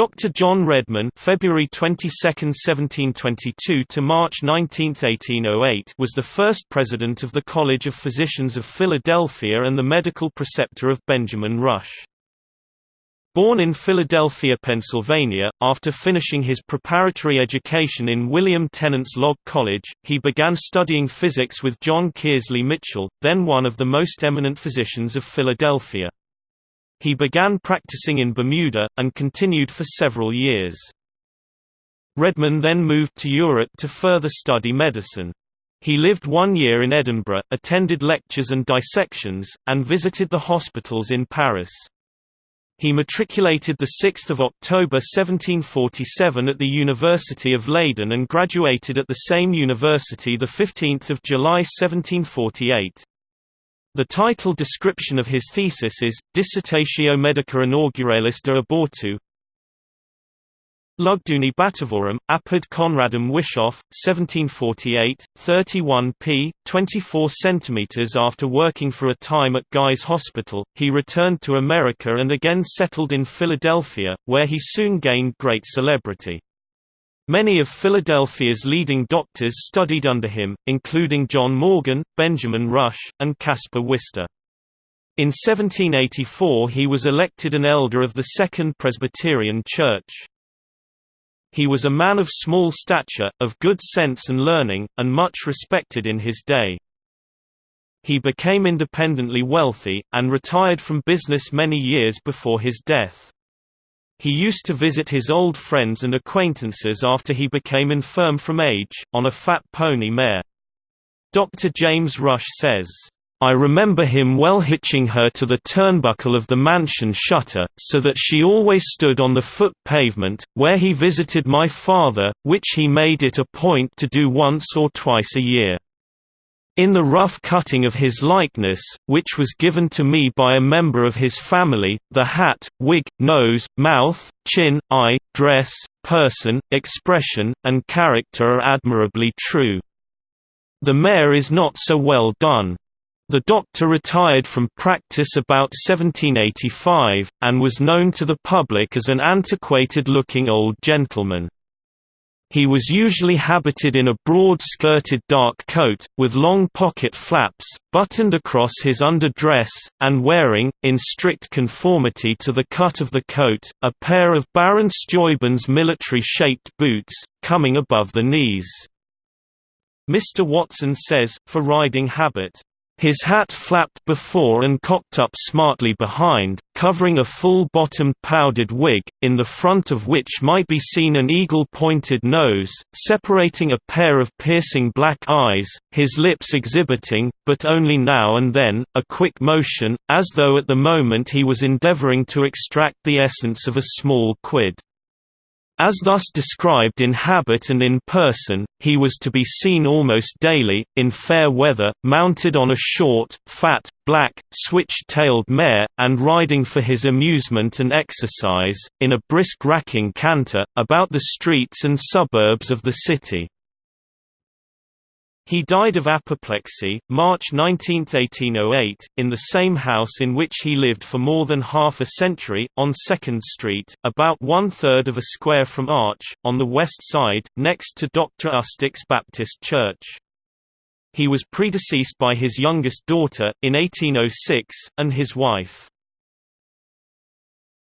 Dr. John Redman February 22, 1722 to March 19, 1808 was the first president of the College of Physicians of Philadelphia and the medical preceptor of Benjamin Rush. Born in Philadelphia, Pennsylvania, after finishing his preparatory education in William Tennent's Log College, he began studying physics with John Kearsley Mitchell, then one of the most eminent physicians of Philadelphia. He began practicing in Bermuda, and continued for several years. Redman then moved to Europe to further study medicine. He lived one year in Edinburgh, attended lectures and dissections, and visited the hospitals in Paris. He matriculated 6 October 1747 at the University of Leyden and graduated at the same university 15 July 1748. The title description of his thesis is, Dissertatio Medica Inauguralis de Abortu Lugduni Batavorum, Apud Conradum Wishoff, 1748, 31 p. 24 cm After working for a time at Guy's Hospital, he returned to America and again settled in Philadelphia, where he soon gained great celebrity. Many of Philadelphia's leading doctors studied under him, including John Morgan, Benjamin Rush, and Caspar Wistar. In 1784 he was elected an elder of the Second Presbyterian Church. He was a man of small stature, of good sense and learning, and much respected in his day. He became independently wealthy, and retired from business many years before his death. He used to visit his old friends and acquaintances after he became infirm from age, on a fat pony mare. Dr. James Rush says, I remember him well hitching her to the turnbuckle of the mansion shutter, so that she always stood on the foot pavement, where he visited my father, which he made it a point to do once or twice a year. In the rough cutting of his likeness, which was given to me by a member of his family, the hat, wig, nose, mouth, chin, eye, dress, person, expression, and character are admirably true. The mare is not so well done. The doctor retired from practice about 1785, and was known to the public as an antiquated-looking old gentleman. He was usually habited in a broad-skirted dark coat, with long pocket flaps, buttoned across his underdress, and wearing, in strict conformity to the cut of the coat, a pair of Baron Steuben's military-shaped boots, coming above the knees. Mr. Watson says, for riding habit, his hat flapped before and cocked up smartly behind, covering a full-bottomed powdered wig, in the front of which might be seen an eagle-pointed nose, separating a pair of piercing black eyes, his lips exhibiting, but only now and then, a quick motion, as though at the moment he was endeavoring to extract the essence of a small quid. As thus described in habit and in person, he was to be seen almost daily, in fair weather, mounted on a short, fat, black, switch-tailed mare, and riding for his amusement and exercise, in a brisk racking canter, about the streets and suburbs of the city. He died of apoplexy, March 19, 1808, in the same house in which he lived for more than half a century, on 2nd Street, about one-third of a square from Arch, on the west side, next to Dr. Ustick's Baptist Church. He was predeceased by his youngest daughter, in 1806, and his wife.